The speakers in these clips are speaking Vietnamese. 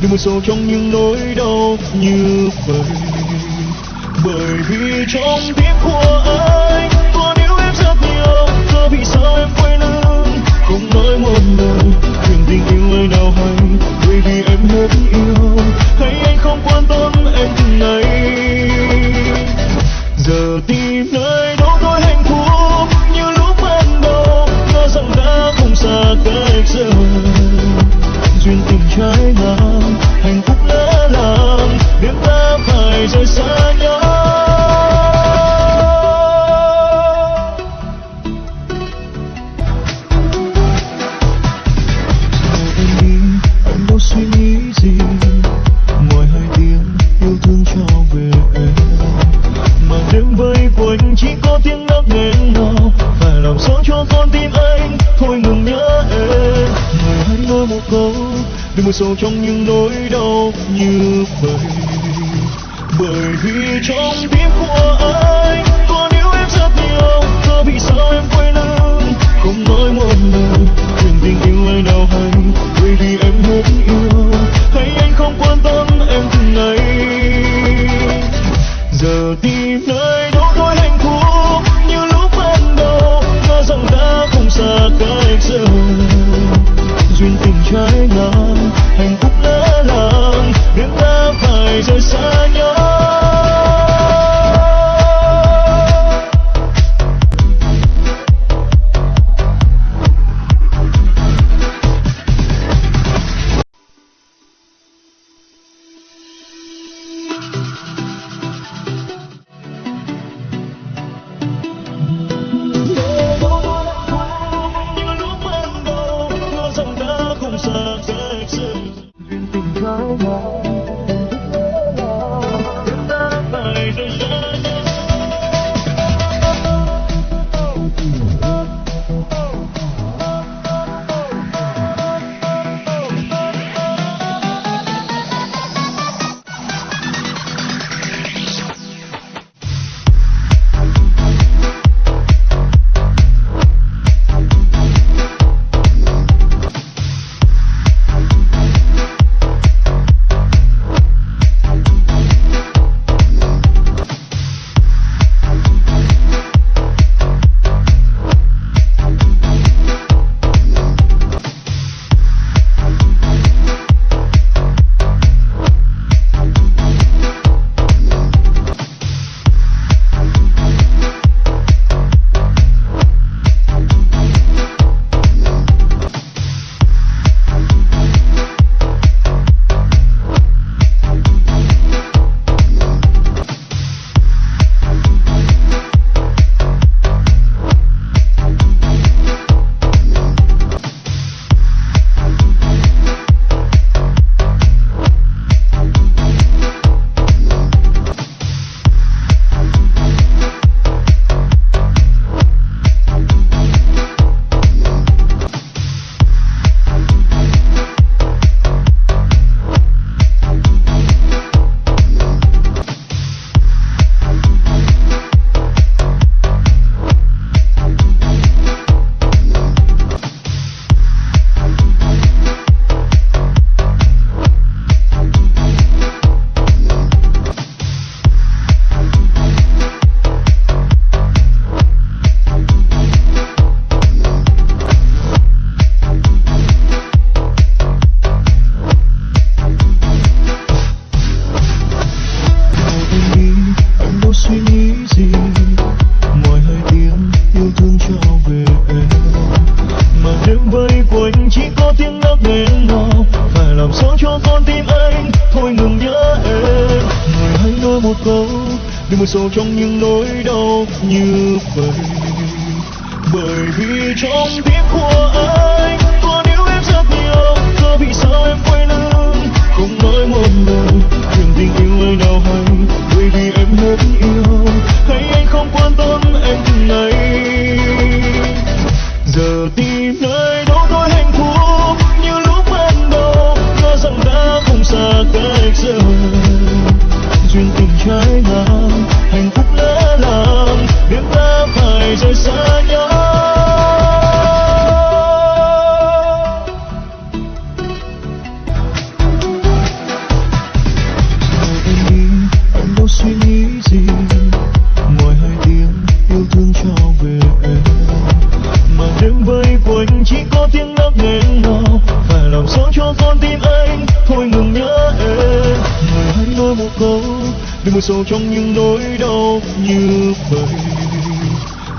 đừng buồn sâu trong những nỗi đau như vậy. Bởi vì trong tim của anh còn yêu em rất nhiều giờ vì sao em quên lưng, không nói một lời chuyện tình yêu nơi nào hay cho con tim anh thôi ngừng nhớ em. Người hãy nói một câu, đừng buồn sâu trong những nỗi đau như vậy. Bởi vì trong tim của anh còn yêu em rất nhiều giờ vì sao em quên anh cuối chỉ có tiếng nấc nghẹn ngào phải làm sao cho con tim anh, thôi ngừng nhớ em. Người hãy nói một câu đừng buồn sâu trong những nỗi đau như vậy. Bởi vì trong tim của đừng buồn sâu trong những nỗi đau như vậy.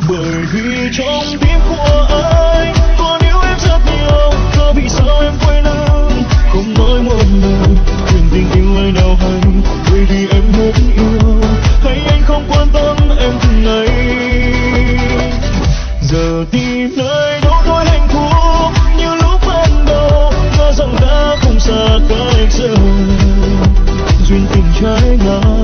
Bởi vì trong tim của anh còn yêu em rất nhiều có vì sao em quên lưng không nói một lời chuyện tình yêu ai nào hay. Bởi vì em hết yêu, hay anh không quan tâm em từng ngày. Giờ tìm nơi đâu thôi hạnh phúc, như lúc ban đầu ngờ rằng đã không xa cách giờ duyên tình trái ngang